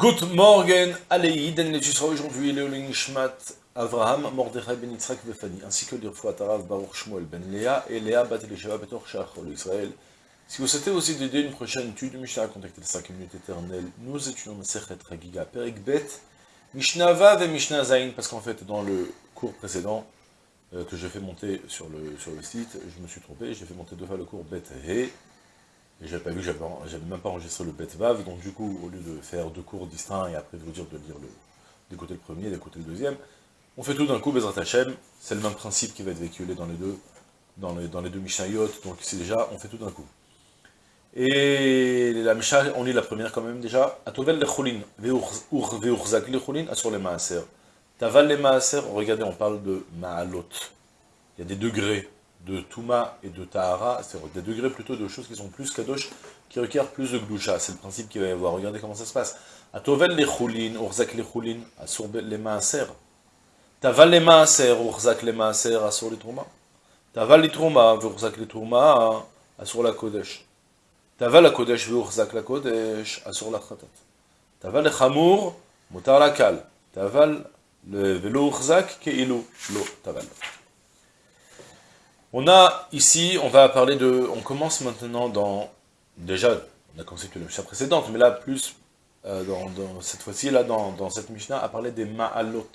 Good morning, Aleïd, et tu seras aujourd'hui le Nishmat Avraham, Mordechai ben Yitzhak Vefani, ainsi que l'Irfouat Arav Baruch Shmuel ben Léa et Léa bat Elisheva Betor Shachol Israël. Si vous souhaitez aussi d'aider une prochaine étude Mishnah, contactez les 5 minutes éternelles. Nous étudions le Sechet Ragiga Perik Bet, Mishnah Vav et Mishnah Zain, parce qu'en fait, dans le cours précédent, euh, que j'ai fait monter sur le, sur le site, je me suis trompé, j'ai fait monter deux fois le cours Bet He, et j'avais pas vu, j'avais même pas enregistré le vav, donc du coup, au lieu de faire deux cours distincts et après de vous dire de lire le, d'écouter le premier, d'écouter le deuxième, on fait tout d'un coup, Bezrat Hashem, c'est le même principe qui va être véhiculé dans les deux, dans les, deux Mishnayot, donc ici déjà, on fait tout d'un coup. Et la Mishnah, on lit la première quand même déjà, Atovel le chulin, veurzak le chulin, assur les maaser. Taval les maaser, regardez, on parle de maalot. Il y a des degrés de Touma et de Tahara, c'est des degrés plutôt de choses qui sont plus kadosh, qui requièrent plus de gloucha. C'est le principe qu'il va y avoir. Regardez comment ça se passe. Atovel les choulin, urzak les choulin, asur les maaser. Taval les maaser, urzak les maaser, asur les trouma. Taval les trouma, urzak les trouma, asur la kodesh. Taval la kodesh, urzak la kodesh, asur la khatat. Taval le chamour, mutar la kal. Taval le velo urzak, keilu, lo, taval. On a ici, on va parler de, on commence maintenant dans, déjà, on a conceptué la Mishnah précédente, mais là, plus, euh, dans, cette fois-ci, là, dans, cette Mishnah, à parler des ma'alot,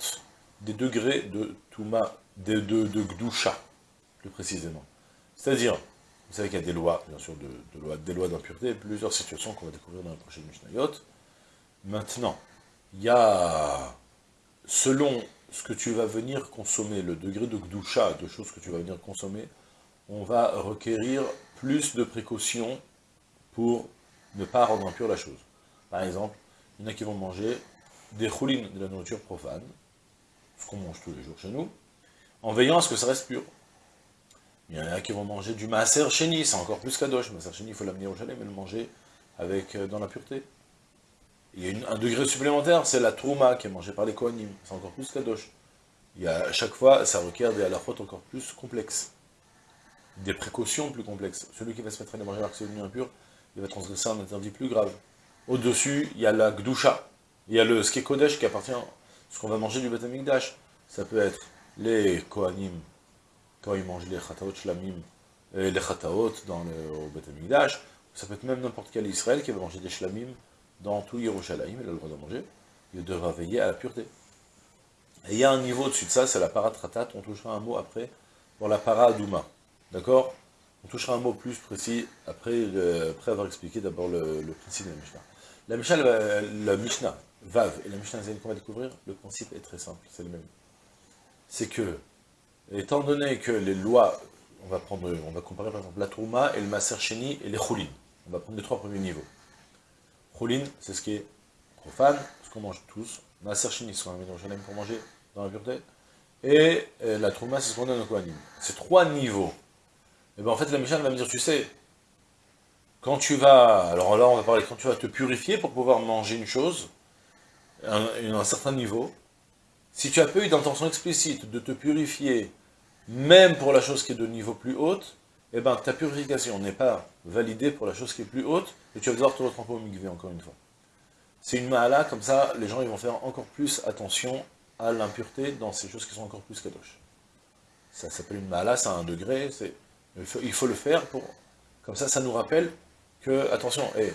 des degrés de Touma, de, de, de Gdusha, plus précisément. C'est-à-dire, vous savez qu'il y a des lois, bien sûr, de, lois, des lois d'impureté, plusieurs situations qu'on va découvrir dans la prochaine Mishnayot. Maintenant, il y a, selon ce que tu vas venir consommer, le degré de gdoucha, de choses que tu vas venir consommer, on va requérir plus de précautions pour ne pas rendre impure la chose. Par exemple, il y en a qui vont manger des choulines, de la nourriture profane, ce qu'on mange tous les jours chez nous, en veillant à ce que ça reste pur. Il y en a qui vont manger du maaser chéni, c'est encore plus kadosh. Maaser chéni, il faut l'amener au chalet, mais le manger avec, euh, dans la pureté. Il y a un degré supplémentaire, c'est la trouma qui est mangée par les kohanim. C'est encore plus kadosh. Il y a, à chaque fois, ça requiert des halachot encore plus complexes. Des précautions plus complexes. Celui qui va se mettre à manger c'est devenu impur, il va transgresser un interdit plus grave. Au-dessus, il y a la gdusha. Il y a le ce qui appartient, ce qu'on va manger du betamikdash. Ça peut être les kohanim, quand ils mangent les chataot shlamim, et les chataot dans le, au betamikdash. Ça peut être même n'importe quel Israël qui va manger des shlamim dans tout Yerushalayim, il a le droit de manger, il devra veiller à la pureté. Et il y a un niveau au-dessus de ça, c'est la paratratat, on touchera un mot après, pour la paradouma. D'accord? On touchera un mot plus précis après, après avoir expliqué d'abord le, principe de la Mishnah. La Mishnah, la, Mishnah, Vav et la Mishnah qu'on va découvrir, le principe est très simple, c'est le même. C'est que, étant donné que les lois, on va prendre, on va comparer par exemple la Trouma et le Maser Sheni et les Choulin. On va prendre les trois premiers niveaux. Choulin, c'est ce qui est profane, ce qu'on mange tous. Maaser Shini, ce qu'on a mis dans le pour manger dans la pureté. Et euh, la Trouma, c'est ce qu'on donne au Kohanim. C'est trois niveaux. Et bien en fait, la Mishnah va me dire, tu sais, quand tu vas, alors là on va parler, quand tu vas te purifier pour pouvoir manger une chose, un, certain niveau, si tu as pas eu d'intention explicite de te purifier, même pour la chose qui est de niveau plus haute, eh ben ta purification n'est pas validée pour la chose qui est plus haute, et tu vas devoir te retremper au migvé encore une fois. C'est une mahala, comme ça, les gens ils vont faire encore plus attention à l'impureté dans ces choses qui sont encore plus kadosh. Ça s'appelle une mahala, c'est un degré, il faut, il faut, le faire pour... Comme ça, ça nous rappelle que, attention, et,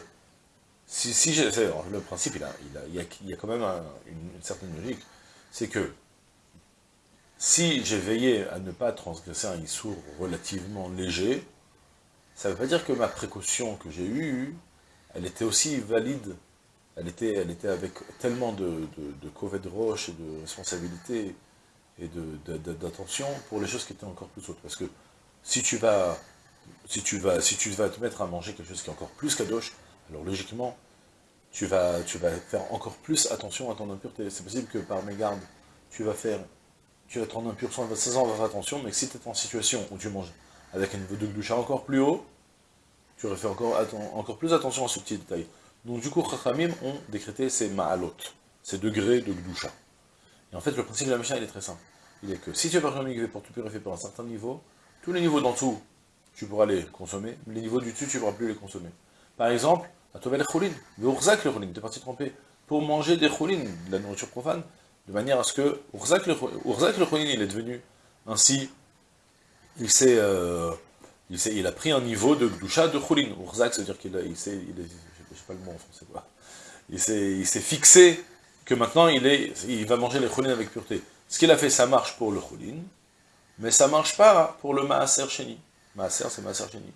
si, si le principe, il, a, il, a, il, y a, quand même une, certaine logique, c'est que si j'ai veillé à ne pas transgresser un issour relativement léger, ça ne veut pas dire que ma précaution que j'ai eue, elle était aussi valide, elle était, avec tellement de, de, de roche et de responsabilité et d'attention pour les choses qui étaient encore plus hautes. Parce que si tu vas, si tu vas, si tu vas te mettre à manger quelque chose qui est encore plus kadosh, alors logiquement, tu vas, tu vas faire encore plus attention à ton impureté. C'est possible que par mégarde, tu vas faire, tu vas te rendre impur sans 16 ans, faire attention, mais si tu es en situation où tu manges avec un niveau de gloucha encore plus haut, tu aurais fait encore, plus attention à ce petit détail. Donc du coup, Chachamim ont décrété ces ma'alot, ces degrés de gdoucha. Et en fait, le principe de la Mishnah, il est très simple. Il est que si tu as pas un pour te purifier pour un certain niveau, tous les niveaux d'en dessous, tu pourras les consommer, mais les niveaux du dessus, tu ne pourras plus les consommer. Par exemple, à Tovel Choulin, le Urzak le tu es parti tremper pour manger des choulines, de la nourriture profane, de manière à ce que Urzak le, le il est devenu ainsi, il s'est, euh, il, il, a pris un niveau de doucha de choulin. Urzak, c'est-à-dire qu'il il s'est, je sais pas le mot en français il s'est fixé que maintenant il, est, il va manger les choulines avec pureté. Ce qu'il a fait, ça marche pour le choulin, mais ça marche pas pour le maaser sheni. Maaser, c'est maaser sheni.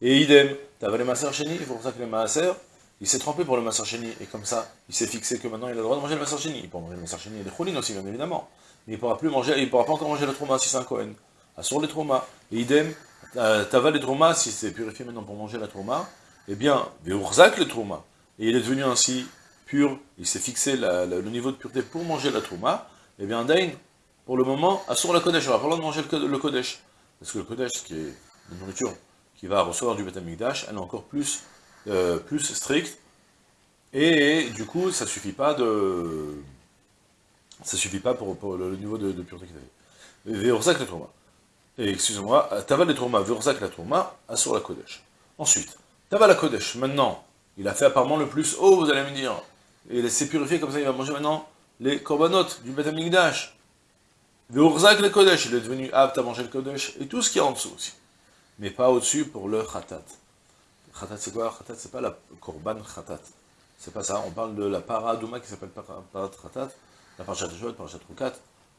Et idem, tu avais les maaser sheni, pour que les maaser, il s'est trompé pour le maaser sheni, et comme ça, il s'est fixé que maintenant il a le droit de manger le maaser sheni. Il peut manger le maaser sheni et les choulines aussi, bien évidemment. Mais il pourra plus manger, il pourra pas encore manger le trauma si c'est un Kohen. Sur les traumas. Et idem, t'avais les traumas, si c'est purifié maintenant pour manger la trauma, eh bien, Veurzak le trauma. Et il est devenu ainsi pur, il s'est fixé le niveau de pureté pour manger la trauma, eh bien, Dain, pour le moment, assure la Kodesh, on va pas le de manger le, Kodesh. Parce que le Kodesh, qui est une nourriture qui va recevoir du Betamikdash, elle est encore plus, euh, plus stricte, et du coup, ça suffit pas de... Ça suffit pas pour, le, niveau de, pureté qu'il avait. Veurzak le trauma. Et excusez-moi, Taval le trauma, Veurzak la trauma, assure la Kodesh. Ensuite, Taval la Kodesh, maintenant, il a fait apparemment le plus haut, vous allez me dire. Et il s'est purifié, comme ça il va manger maintenant les korbanot du Beth Amikdash. Urzak le Kodesh, il est devenu apte à manger le Kodesh, et tout ce qui est en dessous aussi. Mais pas au-dessus pour le Khatat. Khatat c'est quoi Khatat? C'est pas la korban Khatat. C'est pas ça, on parle de la paradouma qui s'appelle parat Khatat, la parachat de parachat Rukat,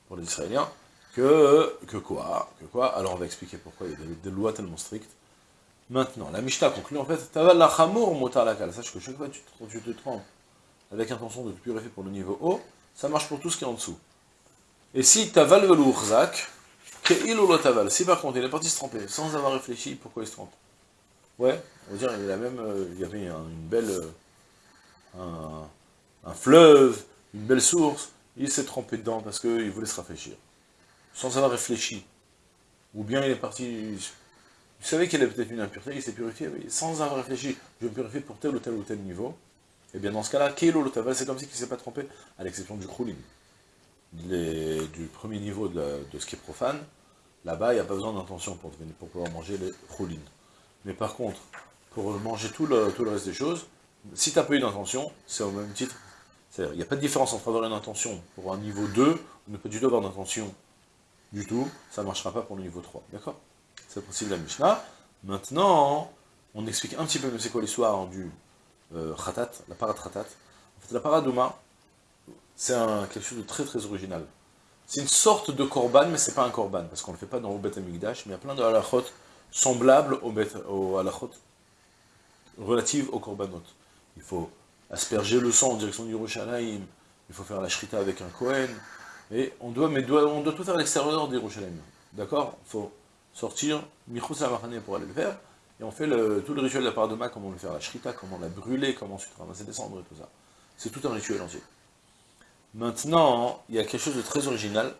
pour les Israéliens, que, que quoi? Que quoi? Alors on va expliquer pourquoi il y a des, lois tellement strictes. Maintenant, la Mishnah conclut en fait, Taval la chamour motar la Sache que chaque fois que tu te, trompes avec intention de te purifier pour le niveau haut, ça marche pour tout ce qui est en dessous. Et si Taval velourzak, que il ou Taval, si par contre il est parti se tromper sans avoir réfléchi, pourquoi il se trompe Ouais, on dire, il, a même, euh, il y avait une belle, euh, un, fleuve, une belle source, il s'est trompé dedans parce qu'il voulait se rafraîchir, sans avoir réfléchi. Ou bien il est parti vous savez qu'il a peut-être une impureté, il s'est purifié, sans avoir réfléchi, je vais me purifier pour tel ou tel ou tel niveau, et bien dans ce cas-là, Kilo c'est comme si il ne s'est pas trompé, à l'exception du Krulin. du premier niveau de, ce qui est profane, là-bas, il n'y a pas besoin d'intention pour, pouvoir manger les Krulin. Mais par contre, pour manger tout le, tout le reste des choses, si tu n'as pas eu d'intention, c'est au même titre. Il n'y a pas de différence entre avoir une intention pour un niveau 2, ou ne pas du tout avoir d'intention du tout, ça ne marchera pas pour le niveau 3, d'accord? C'est le principe de la Mishnah. Maintenant, on explique un petit peu c'est quoi l'histoire du euh, khatat, la parat khatat. En fait, la paradouma, c'est quelque chose de très très original. C'est une sorte de korban, mais c'est pas un korban, parce qu'on ne le fait pas dans le Bet Amikdash, mais il y a plein de halachot semblables au, au halachot relatives au korbanot. Il faut asperger le sang en direction du Yerushalayim, il faut faire la shrita avec un Kohen, et on doit, mais on doit tout faire à l'extérieur du Yerushalayim. D'accord? Il faut sortir Michus pour aller le faire, et on fait tout le rituel de la paradoma, comment le faire la shrita, comment la brûler, comment ensuite ramasser des cendres et tout ça. C'est tout un rituel entier. Maintenant, il y a quelque chose de très original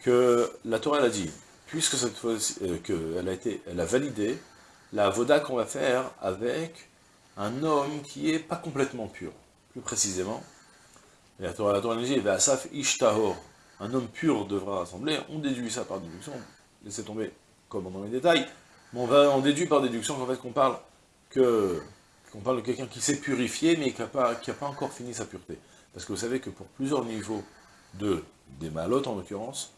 que la Torah a dit, puisque cette fois euh, a été, elle a validé la voda qu'on va faire avec un homme qui est pas complètement pur, plus précisément. La Torah, la Torah dit, Asaf Ishtahor, un homme pur devra rassembler, on déduit ça par déduction, laissez tomber comme dans les détails, mais on, va, déduit par déduction qu'en fait qu'on parle qu'on parle de quelqu'un qui s'est purifié, mais qui n'a pas, pas encore fini sa pureté. Parce que vous savez que pour plusieurs niveaux de des malotes en l'occurrence,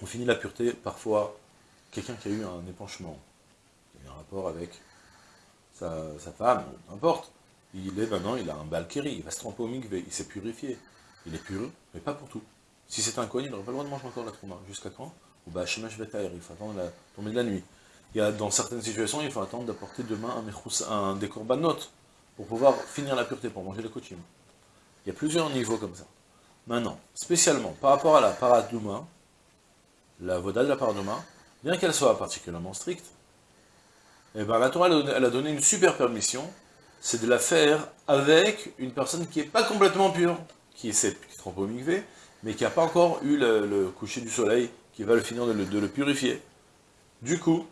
on finit la pureté parfois quelqu'un qui a eu un épanchement, il a un rapport avec sa, femme, n'importe, il est maintenant, il a un balkéri, il va se tromper au mikvé, il s'est purifié, il est pur, mais pas pour tout. Si c'est un coin, il n'aurait pas le droit de manger encore la trauma. Jusqu'à quand? Ou bah, il faut attendre la tombée de la nuit. Il y a, dans certaines situations, il faut attendre d'apporter demain un, un décorbanot pour pouvoir finir la pureté, pour manger le coaching. Il y a plusieurs niveaux comme ça. Maintenant, spécialement, par rapport à la paradouma, la voda de la paradouma, bien qu'elle soit particulièrement stricte, eh ben, la Torah, elle a donné une super permission, c'est de la faire avec une personne qui n'est pas complètement pure, qui est qui trompe au mais qui n'a pas encore eu le coucher du soleil qui va le finir de le, purifier. Du coup,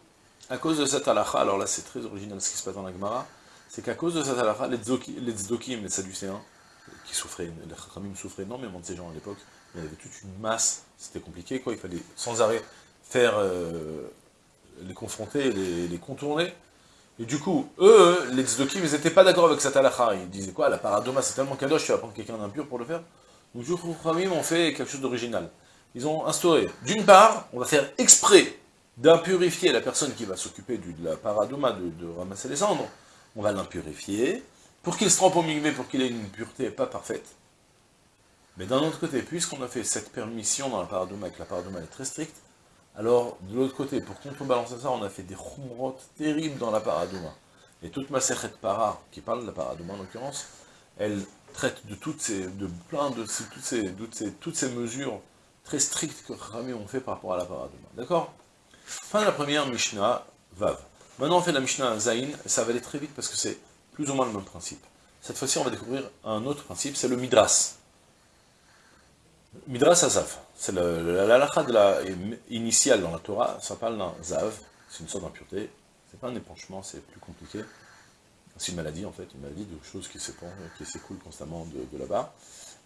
à cause de cette halakha, alors là c'est très original ce qui se passe dans la Gemara, c'est qu'à cause de cette halakha, les tzdokim, les sadducéens, qui souffraient, les chachamim souffraient énormément de ces gens à l'époque, il y avait toute une masse, c'était compliqué quoi, il fallait sans arrêt faire, euh, les confronter, les, contourner, Et du coup, eux, les tzdokim, ils n'étaient pas d'accord avec cette. Ils disaient quoi, la paradoma, c'est tellement kadosh, tu vas prendre quelqu'un d'impur pour le faire Donc, les Khamim ont fait quelque chose d'original. Ils ont instauré, d'une part, on va faire exprès d'impurifier la personne qui va s'occuper de la paradoma, de, ramasser les cendres. On va l'impurifier, pour qu'il se trompe au migvé, pour qu'il ait une pureté pas parfaite. Mais d'un autre côté, puisqu'on a fait cette permission dans la paradoma, et que la paradoma est très stricte, alors, de l'autre côté, pour contrebalancer ça, on a fait des chumrot terribles dans la paradouma. Et toute ma sechet para, qui parle de la paradouma en l'occurrence, elle traite de toutes ces, de de toutes, ces, ces, mesures très strictes que Rami ont fait par rapport à la paradouma. D'accord? Fin de la première Mishnah, Vav. Maintenant on fait la Mishnah Zain, ça va aller très vite parce que c'est plus ou moins le même principe. Cette fois-ci, on va découvrir un autre principe, c'est le Midras. Midras Azaf, c'est l'alakha de la initiale dans la Torah, ça parle d'un zav, c'est une sorte d'impureté, c'est pas un épanchement, c'est plus compliqué, c'est une maladie en fait, une maladie de choses qui s'écoulent constamment de, là-bas,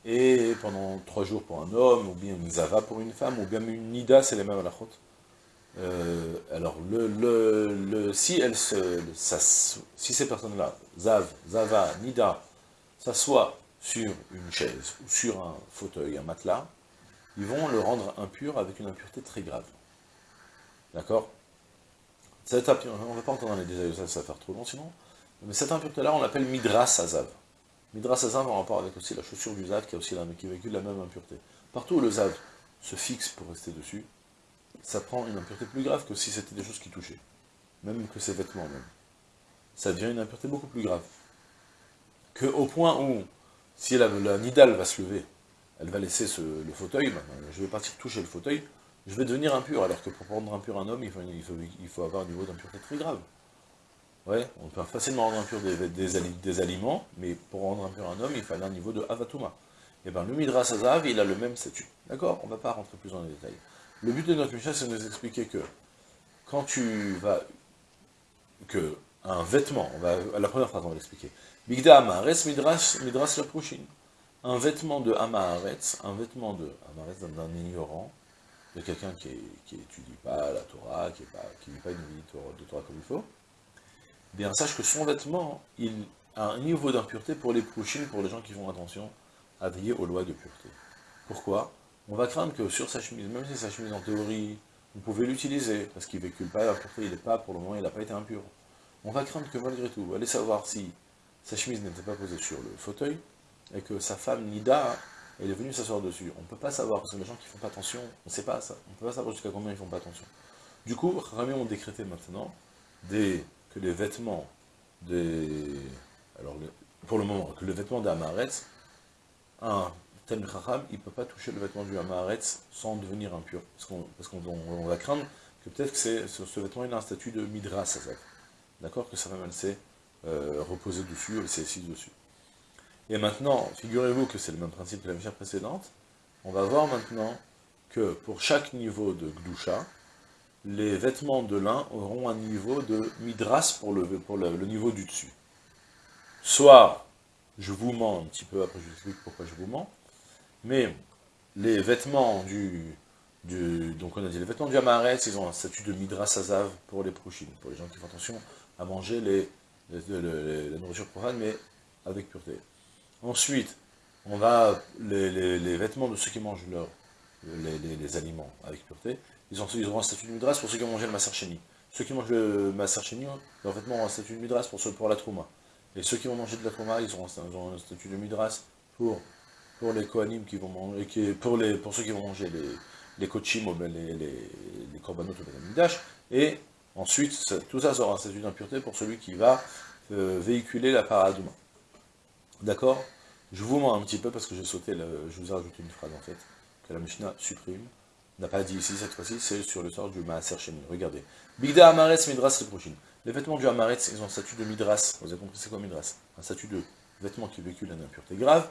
et pendant trois jours pour un homme, ou bien une zava pour une femme, ou bien une nida, c'est les mêmes à euh, alors, si, elle se, si ces personnes-là, zav, zava, nida, s'assoient sur une chaise ou sur un fauteuil, un matelas, ils vont le rendre impur avec une impureté très grave. D'accord? On ne va pas entendre les détails de ça, ça va faire trop long sinon. Mais cette impureté-là, on l'appelle Midras Azav. Midras Azav en rapport avec aussi la chaussure du Zav, qui, a aussi la, qui véhicule la même impureté. Partout où le Zav se fixe pour rester dessus, ça prend une impureté plus grave que si c'était des choses qui touchaient. Même que ses vêtements, même. Ça devient une impureté beaucoup plus grave. Que au point où si la, nidale va se lever, elle va laisser le fauteuil, ben, je vais partir toucher le fauteuil, je vais devenir impur, alors que pour rendre impur un homme, il faut, avoir un niveau d'impureté très grave. Ouais, on peut facilement rendre impur des, aliments, mais pour rendre impur un homme, il fallait un niveau de avatuma. Et eh bien le Midras Azav, il a le même statut. D'accord? On ne va pas rentrer plus dans les détails. Le but de notre Mishnah, c'est de nous expliquer que quand tu vas... que un vêtement, la première phrase, on va l'expliquer. Bigda Amaretz Midras, Midras Un vêtement de Amaretz, un vêtement de d'un ignorant, de quelqu'un qui n'étudie pas la Torah, qui ne vit pas une vie de Torah comme il faut, eh bien sache que son vêtement, il a un niveau d'impureté pour les Prouchines, pour les gens qui font attention à veiller aux lois de pureté. Pourquoi? On va craindre que sur sa chemise, même si sa chemise en théorie, vous pouvez l'utiliser, parce qu'il ne véhicule pas la pureté, il n'est pas, pour le moment, il n'a pas été impur. On va craindre que malgré tout, allez savoir si sa chemise n'était pas posée sur le fauteuil, et que sa femme, Nida, elle est venue s'asseoir dessus. On ne peut pas savoir, parce que les gens qui font pas attention, on ne sait pas ça, on ne peut pas savoir jusqu'à combien ils font pas attention. Du coup, Rami ont décrété maintenant que les vêtements des... Alors, pour le moment, que le vêtement d'Amaretz, un tel Chacham, il ne peut pas toucher le vêtement du Amaretz sans devenir impur. Parce qu'on va craindre que peut-être que ce, vêtement il a un statut de Midras, D'accord? Que sa femme, elle s'est euh, reposée dessus, elle s'est dessus. Et maintenant, figurez-vous que c'est le même principe que la mission précédente. On va voir maintenant que pour chaque niveau de Gdusha, les vêtements de lin auront un niveau de midras pour le, pour le, niveau du dessus. Soit, je vous mens un petit peu, après je vous explique pourquoi je vous mens, mais les vêtements du, du donc on a dit les vêtements du Amaret, ils ont un statut de midras azav pour les prochaines, pour les gens qui font attention à manger les, la nourriture profane, mais avec pureté. Ensuite, on va, les, vêtements de ceux qui mangent leur, les, aliments avec pureté, ils, ont, ils auront un statut de midras pour ceux qui ont mangé le masarcheni. Ceux qui mangent le masarcheni, leurs vêtements auront un statut de midras pour, pour la trouma. Et ceux qui vont manger de la trouma, ils auront, un statut de midras pour, pour les kohanim qui vont manger, qui, pour, les, pour ceux qui vont manger les, les kochim, les, les, les korbanot ou les et Ensuite, tout ça sera un statut d'impureté pour celui qui va euh, véhiculer la paradouma. D'accord? Je vous mens un petit peu parce que j'ai sauté, je vous ai rajouté une phrase en fait, que la Mishnah supprime. n'a pas dit ici cette fois-ci, c'est sur le sort du Maaser Sheni. Regardez. Bigda Amaretz Midras prochain. Les vêtements du Amaretz, ils ont un statut de Midras. Vous avez compris c'est quoi Midras? Un statut de vêtement qui véhicule une impureté grave,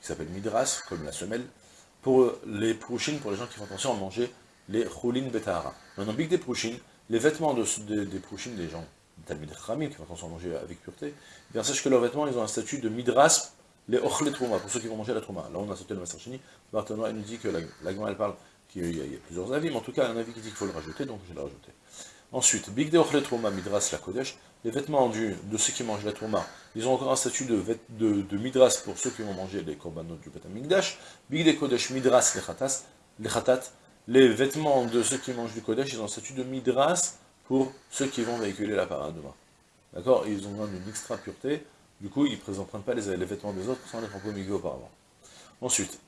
qui s'appelle Midras, comme la semelle, pour les Prouchines, pour les gens qui font attention à manger les Choulin Betahara. Maintenant, Big des Prouchines, les vêtements de, des prochaines des gens, Talmud Khamim, qui vont manger avec pureté, eh bien sache que leurs vêtements, ils ont un statut de midras, les ochlet trouma, pour ceux qui vont manger la trouma. Là, on a sauté le Massarchini, Barthénois, il nous dit que la, la elle parle qu'il y, a plusieurs avis, mais en tout cas, un avis qui dit qu'il faut le rajouter, donc je l'ai rajouté. Ensuite, Big Deochle Trouma Midras la Kodesh, les vêtements du, de ceux qui mangent la Trouma, ils ont encore un statut de, de, de Midras pour ceux qui vont manger les korbanot du Betamikdash. Big De Kodesh Midras les Khatat, les vêtements de ceux qui mangent du Kodesh, ils ont un statut de Midras pour ceux qui vont véhiculer la parade demain. D'accord? Ils ont une extra pureté, du coup ils ne présentent pas les, les, vêtements des autres sans les propos milieu auparavant. Ensuite,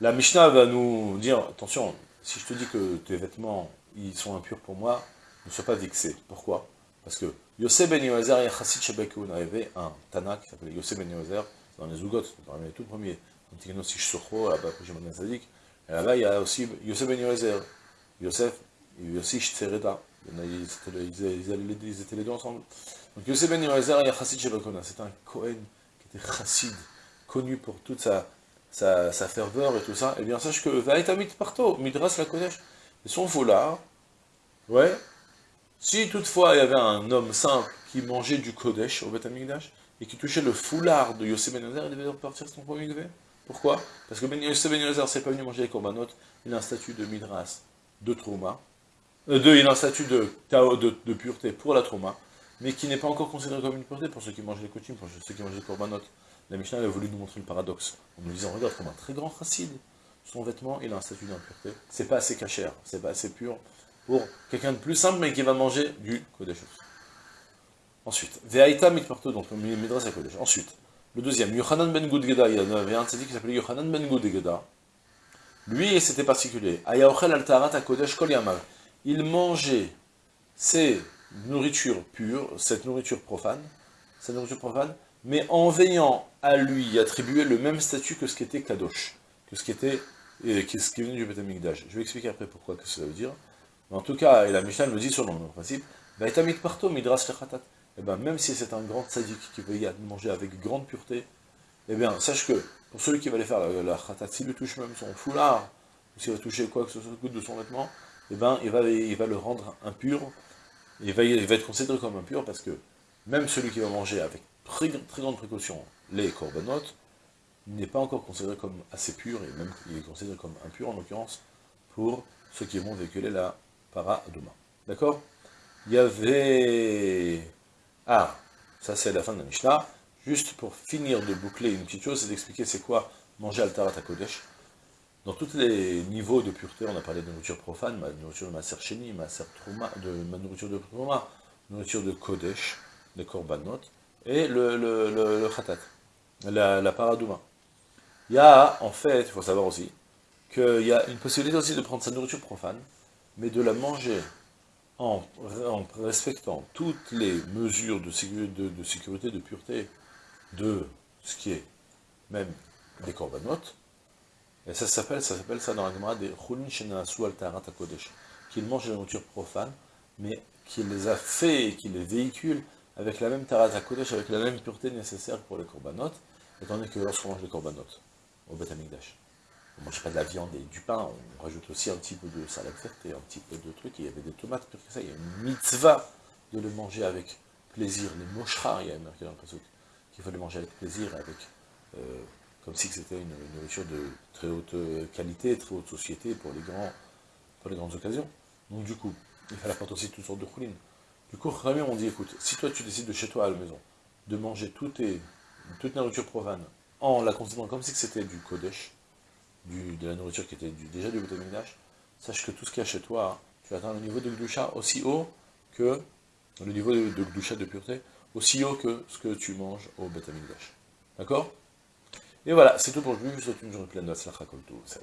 la Mishnah va nous dire, attention, si je te dis que tes vêtements, ils sont impurs pour moi, ne sois pas vexé. Pourquoi? Parce que Yosef ben Yozer et Chassid Shebekoun avait un Tana qui s'appelait Yosef ben Yozer, dans les Zougot, dans les tout premiers, Antigeno Sish là-bas, après Shimon Sadik, et là-bas il y a aussi Yosef ben Yozer, Yosef et Yossi Tsereda, ils étaient les deux ensemble. Donc Yosef ben Yozer et Chassid Shebekoun, c'est un Kohen qui était Chassid, connu pour toute sa, sa, sa, ferveur et tout ça, et eh bien sache que Vaetamit Parto, Midras la Kodesh, et son foulard, ouais, si toutefois il y avait un homme simple qui mangeait du Kodesh au Beth et qui touchait le foulard de Yosef Ben Yozer, il devait repartir son premier Mikveh. Pourquoi? Parce que Yosef Ben c'est pas venu manger les korbanot, il a un statut de Midras, de trauma, euh, il a un statut de, de, de, pureté pour la trauma, mais qui n'est pas encore considéré comme une pureté pour ceux qui mangent les kochim, pour ceux qui mangent les korbanot. La Mishnah a voulu nous montrer le paradoxe, en nous disant, regarde, comme un très grand chassid, son vêtement, il a un statut d'impureté. C'est pas assez cachère, c'est pas assez pur pour quelqu'un de plus simple, mais qui va manger du Kodesh. Ensuite, Ve'aita mitparto, donc le Midrash à Kodesh. Ensuite, le deuxième, Yohanan ben Gudgeda, il y avait un tzaddik qui s'appelait Yohanan ben Gudgeda. Lui, c'était particulier. Ayaochel altarat. Il mangeait ses nourritures pures, cette nourriture profane, cette nourriture profane, mais en veillant à lui attribuer le même statut que ce qui était Kadosh, que ce qui était, et, ce qui venait du Beth Je vais expliquer après pourquoi que ça veut dire. Mais en tout cas, et la Mishnah me dit sur le principe, parto midras et eh bien, même si c'est un grand sadique qui veut y manger avec grande pureté, eh bien, sache que, pour celui qui va aller faire la, khatat, s'il touche même son foulard, ou s'il va toucher quoi que ce soit de son vêtement, eh bien, il va, le rendre impur, il va, il va être considéré comme impur, parce que même celui qui va manger avec très, grande précaution les korbanot, n'est pas encore considéré comme assez pur, et même il est considéré comme impur, en l'occurrence, pour ceux qui vont véhiculer la demain. D'accord? Il y avait... Ah, ça c'est la fin de la Mishnah. Juste pour finir de boucler une petite chose, c'est d'expliquer c'est quoi manger Altarat Kodesh. Dans tous les niveaux de pureté, on a parlé de nourriture profane, ma nourriture de ma Sheni, ma Trouma, de ma nourriture de Trouma, nourriture de Kodesh, de Korbanot, et le, le, le, Khatat, la, la Paradouma. Il y a, en fait, il faut savoir aussi, qu'il y a une possibilité aussi de prendre sa nourriture profane, mais de la manger en, respectant toutes les mesures de sécurité, de, pureté de ce qui est même des corbanotes, et ça s'appelle ça s'appelle ça dans la Gemara des chulin shenasu al kodesh, qu'il mange la nourriture profane, mais qu'il les a fait qu'il les véhicule avec la même tarata kodesh, avec la même pureté nécessaire pour les corbanotes, étant donné que lorsqu'on mange les corbanotes au Beth on mange pas de la viande et du pain, on rajoute aussi un petit peu de salade verte et un petit peu de trucs, il y avait des tomates, pire que ça, il y a une mitzvah de le manger avec plaisir, les moshra, il y a marqué dans le qu'il faut les manger avec plaisir, avec, euh, comme si c'était une, nourriture de très haute qualité, très haute société pour les, grandes occasions. Donc du coup, il fallait apporter aussi toutes sortes de choulines. Du coup, Rami, on dit, écoute, si toi tu décides de chez toi à la maison, de manger toute, toute nourriture profane, en la considérant comme si c'était du Kodesh, de la nourriture qui était déjà du Betamigdash, sache que tout ce qu'il y a chez toi, tu atteins le niveau de Gdusha aussi haut que le niveau de, de de pureté, aussi haut que ce que tu manges au Betamigdash. D'accord? Et voilà, c'est tout pour aujourd'hui, je vous souhaite une journée pleine de Slachakol tout, c'est.